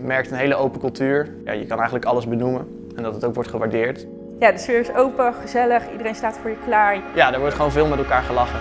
Merkt een hele open cultuur. Ja, je kan eigenlijk alles benoemen en dat het ook wordt gewaardeerd. Ja, de sfeer is open, gezellig, iedereen staat voor je klaar. Ja, er wordt gewoon veel met elkaar gelachen.